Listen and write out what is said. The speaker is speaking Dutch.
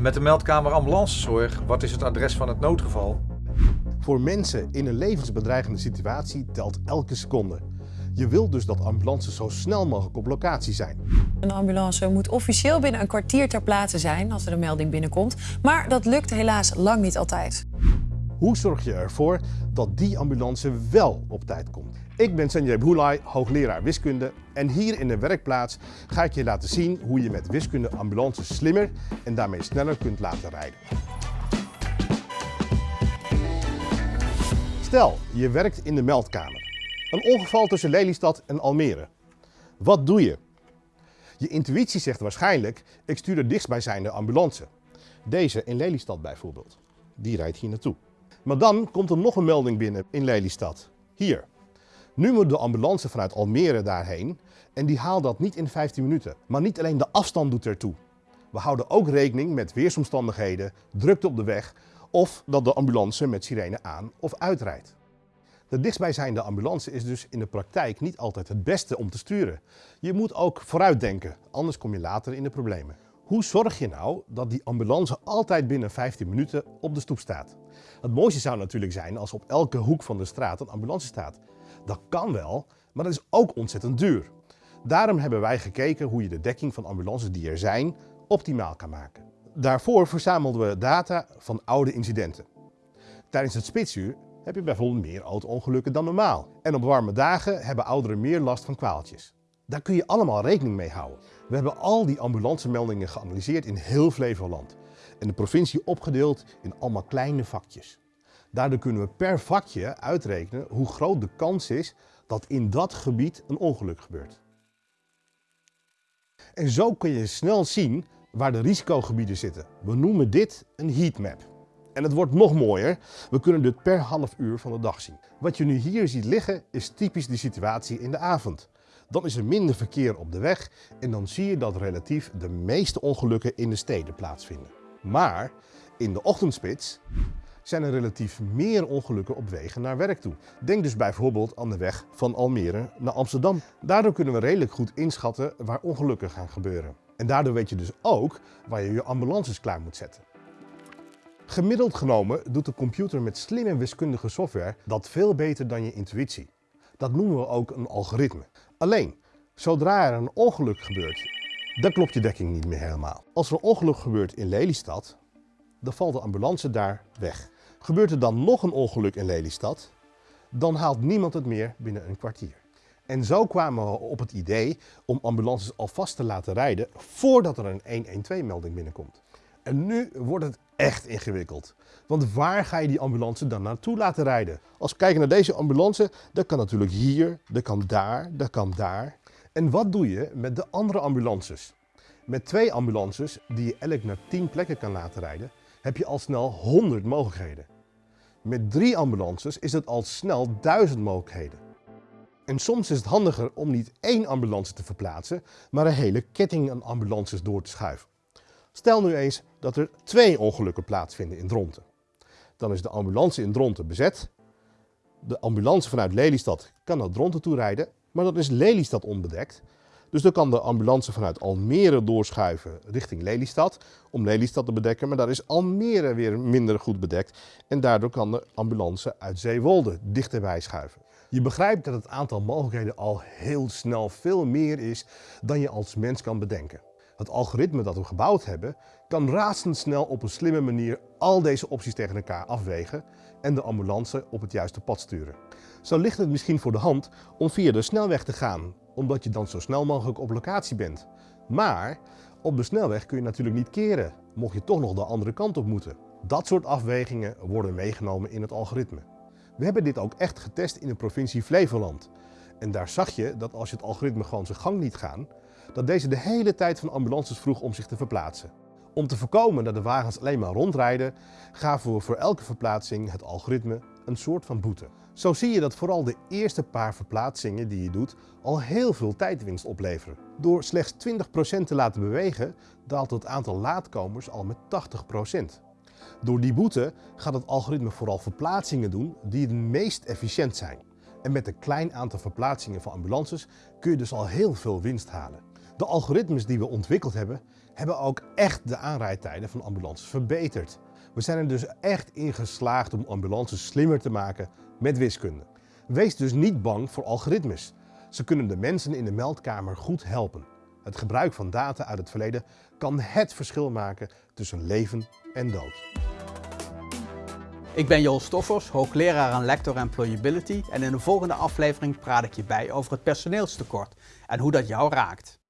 Met de meldkamer ambulancezorg, wat is het adres van het noodgeval? Voor mensen in een levensbedreigende situatie telt elke seconde. Je wilt dus dat ambulances zo snel mogelijk op locatie zijn. Een ambulance moet officieel binnen een kwartier ter plaatse zijn als er een melding binnenkomt. Maar dat lukt helaas lang niet altijd. Hoe zorg je ervoor dat die ambulance wel op tijd komt? Ik ben Sanjay Bhoulai, hoogleraar wiskunde en hier in de werkplaats ga ik je laten zien hoe je met wiskunde ambulances slimmer en daarmee sneller kunt laten rijden. Stel, je werkt in de meldkamer. Een ongeval tussen Lelystad en Almere. Wat doe je? Je intuïtie zegt waarschijnlijk, ik stuur de dichtstbijzijnde ambulance. Deze in Lelystad bijvoorbeeld. Die rijdt hier naartoe. Maar dan komt er nog een melding binnen in Lelystad. Hier. Nu moet de ambulance vanuit Almere daarheen en die haalt dat niet in 15 minuten. Maar niet alleen de afstand doet ertoe. We houden ook rekening met weersomstandigheden, drukte op de weg of dat de ambulance met sirene aan of uitrijdt. De dichtstbijzijnde ambulance is dus in de praktijk niet altijd het beste om te sturen. Je moet ook vooruitdenken, anders kom je later in de problemen. Hoe zorg je nou dat die ambulance altijd binnen 15 minuten op de stoep staat? Het mooiste zou natuurlijk zijn als op elke hoek van de straat een ambulance staat. Dat kan wel, maar dat is ook ontzettend duur. Daarom hebben wij gekeken hoe je de dekking van ambulances die er zijn optimaal kan maken. Daarvoor verzamelden we data van oude incidenten. Tijdens het spitsuur heb je bijvoorbeeld meer auto-ongelukken dan normaal. En op warme dagen hebben ouderen meer last van kwaaltjes. Daar kun je allemaal rekening mee houden. We hebben al die ambulancemeldingen geanalyseerd in heel Flevoland. En de provincie opgedeeld in allemaal kleine vakjes. Daardoor kunnen we per vakje uitrekenen hoe groot de kans is dat in dat gebied een ongeluk gebeurt. En zo kun je snel zien waar de risicogebieden zitten. We noemen dit een heatmap. En het wordt nog mooier, we kunnen dit per half uur van de dag zien. Wat je nu hier ziet liggen is typisch de situatie in de avond. Dan is er minder verkeer op de weg en dan zie je dat relatief de meeste ongelukken in de steden plaatsvinden. Maar in de ochtendspits zijn er relatief meer ongelukken op wegen naar werk toe. Denk dus bijvoorbeeld aan de weg van Almere naar Amsterdam. Daardoor kunnen we redelijk goed inschatten waar ongelukken gaan gebeuren. En daardoor weet je dus ook waar je je ambulances klaar moet zetten. Gemiddeld genomen doet de computer met slimme wiskundige software dat veel beter dan je intuïtie. Dat noemen we ook een algoritme. Alleen, zodra er een ongeluk gebeurt, dan klopt je dekking niet meer helemaal. Als er een ongeluk gebeurt in Lelystad, dan valt de ambulance daar weg. Gebeurt er dan nog een ongeluk in Lelystad, dan haalt niemand het meer binnen een kwartier. En zo kwamen we op het idee om ambulances alvast te laten rijden voordat er een 112-melding binnenkomt. En nu wordt het echt ingewikkeld. Want waar ga je die ambulance dan naartoe laten rijden? Als we kijken naar deze ambulance, dat kan natuurlijk hier, dat kan daar, dat kan daar. En wat doe je met de andere ambulances? Met twee ambulances die je elk naar 10 plekken kan laten rijden, heb je al snel 100 mogelijkheden. Met drie ambulances is het al snel 1000 mogelijkheden. En soms is het handiger om niet één ambulance te verplaatsen, maar een hele ketting aan ambulances door te schuiven. Stel nu eens dat er twee ongelukken plaatsvinden in Dronten. Dan is de ambulance in Dronten bezet. De ambulance vanuit Lelystad kan naar Dronten toe rijden, maar dan is Lelystad onbedekt. Dus dan kan de ambulance vanuit Almere doorschuiven richting Lelystad om Lelystad te bedekken, maar daar is Almere weer minder goed bedekt en daardoor kan de ambulance uit Zeewolde dichterbij schuiven. Je begrijpt dat het aantal mogelijkheden al heel snel veel meer is dan je als mens kan bedenken. Het algoritme dat we gebouwd hebben kan razendsnel op een slimme manier al deze opties tegen elkaar afwegen en de ambulance op het juiste pad sturen. Zo ligt het misschien voor de hand om via de snelweg te gaan, omdat je dan zo snel mogelijk op locatie bent. Maar op de snelweg kun je natuurlijk niet keren, mocht je toch nog de andere kant op moeten. Dat soort afwegingen worden meegenomen in het algoritme. We hebben dit ook echt getest in de provincie Flevoland. En daar zag je dat als je het algoritme gewoon zijn gang liet gaan, dat deze de hele tijd van ambulances vroeg om zich te verplaatsen. Om te voorkomen dat de wagens alleen maar rondrijden, gaven we voor elke verplaatsing het algoritme een soort van boete. Zo zie je dat vooral de eerste paar verplaatsingen die je doet al heel veel tijdwinst opleveren. Door slechts 20% te laten bewegen daalt het aantal laatkomers al met 80%. Door die boete gaat het algoritme vooral verplaatsingen doen die het meest efficiënt zijn. En met een klein aantal verplaatsingen van ambulances kun je dus al heel veel winst halen. De algoritmes die we ontwikkeld hebben hebben ook echt de aanrijdtijden van ambulances verbeterd. We zijn er dus echt in geslaagd om ambulances slimmer te maken met wiskunde. Wees dus niet bang voor algoritmes. Ze kunnen de mensen in de meldkamer goed helpen. Het gebruik van data uit het verleden kan het verschil maken tussen leven en dood. Ik ben Joel Stoffers, hoogleraar aan Lector Employability en in de volgende aflevering praat ik je bij over het personeelstekort en hoe dat jou raakt.